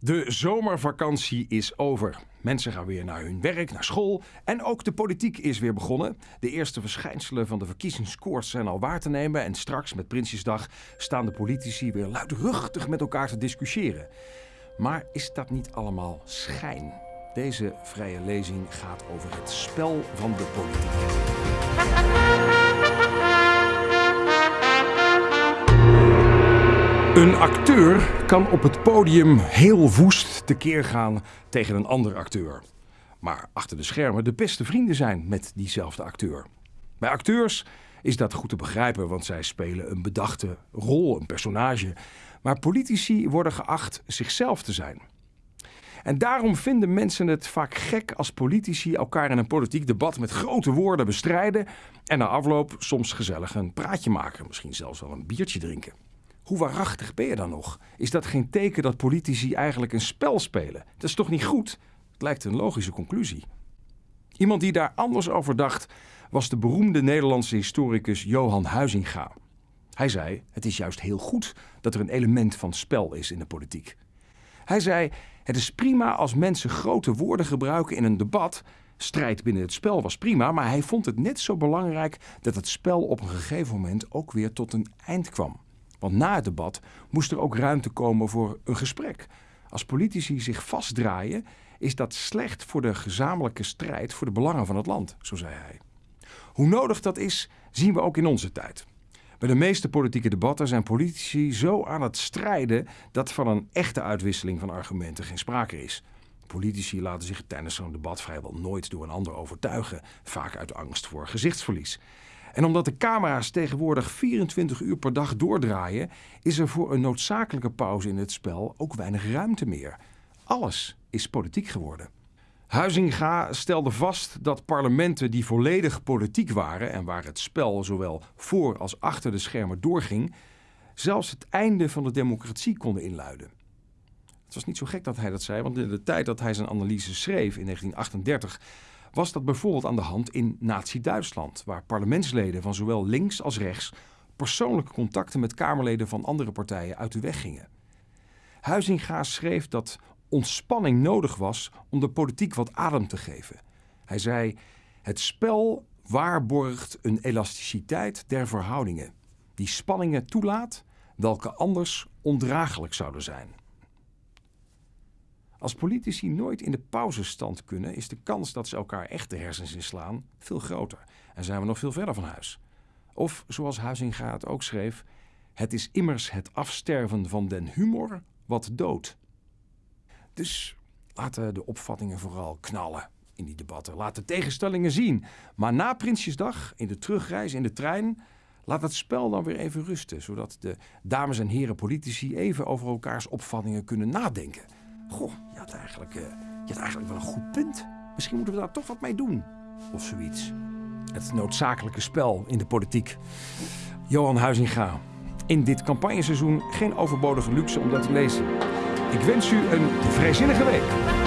De zomervakantie is over. Mensen gaan weer naar hun werk, naar school en ook de politiek is weer begonnen. De eerste verschijnselen van de verkiezingskoorts zijn al waar te nemen en straks met Prinsjesdag staan de politici weer luidruchtig met elkaar te discussiëren. Maar is dat niet allemaal schijn? Deze vrije lezing gaat over het spel van de politiek. Een acteur kan op het podium heel woest tekeer gaan tegen een andere acteur. Maar achter de schermen de beste vrienden zijn met diezelfde acteur. Bij acteurs is dat goed te begrijpen, want zij spelen een bedachte rol, een personage. Maar politici worden geacht zichzelf te zijn. En daarom vinden mensen het vaak gek als politici elkaar in een politiek debat met grote woorden bestrijden en na afloop soms gezellig een praatje maken, misschien zelfs wel een biertje drinken. Hoe waarachtig ben je dan nog? Is dat geen teken dat politici eigenlijk een spel spelen? Dat is toch niet goed? Het lijkt een logische conclusie. Iemand die daar anders over dacht was de beroemde Nederlandse historicus Johan Huizinga. Hij zei: Het is juist heel goed dat er een element van spel is in de politiek. Hij zei: Het is prima als mensen grote woorden gebruiken in een debat. Strijd binnen het spel was prima, maar hij vond het net zo belangrijk dat het spel op een gegeven moment ook weer tot een eind kwam. Want na het debat moest er ook ruimte komen voor een gesprek. Als politici zich vastdraaien, is dat slecht voor de gezamenlijke strijd voor de belangen van het land, zo zei hij. Hoe nodig dat is, zien we ook in onze tijd. Bij de meeste politieke debatten zijn politici zo aan het strijden dat van een echte uitwisseling van argumenten geen sprake is. Politici laten zich tijdens zo'n debat vrijwel nooit door een ander overtuigen, vaak uit angst voor gezichtsverlies. En omdat de camera's tegenwoordig 24 uur per dag doordraaien, is er voor een noodzakelijke pauze in het spel ook weinig ruimte meer. Alles is politiek geworden. Huizinga stelde vast dat parlementen die volledig politiek waren en waar het spel zowel voor als achter de schermen doorging, zelfs het einde van de democratie konden inluiden. Het was niet zo gek dat hij dat zei, want in de tijd dat hij zijn analyse schreef in 1938 was dat bijvoorbeeld aan de hand in Nazi-Duitsland, waar parlementsleden van zowel links als rechts persoonlijke contacten met Kamerleden van andere partijen uit de weg gingen. Huizinga schreef dat ontspanning nodig was om de politiek wat adem te geven. Hij zei: Het spel waarborgt een elasticiteit der verhoudingen, die spanningen toelaat, welke anders ondraaglijk zouden zijn. Als politici nooit in de pauzestand kunnen, is de kans dat ze elkaar echt de hersens inslaan veel groter en zijn we nog veel verder van huis. Of zoals Huizinga ook schreef: Het is immers het afsterven van den humor wat dood. Dus laten de opvattingen vooral knallen in die debatten. Laat de tegenstellingen zien. Maar na Prinsjesdag, in de terugreis in de trein, laat het spel dan weer even rusten. Zodat de dames en heren politici even over elkaars opvattingen kunnen nadenken. Goh, je had, eigenlijk, uh, je had eigenlijk wel een goed punt. Misschien moeten we daar toch wat mee doen. Of zoiets. Het noodzakelijke spel in de politiek. Johan Huizinga. In dit campagneseizoen geen overbodige luxe om dat te lezen. Ik wens u een vrijzinnige week.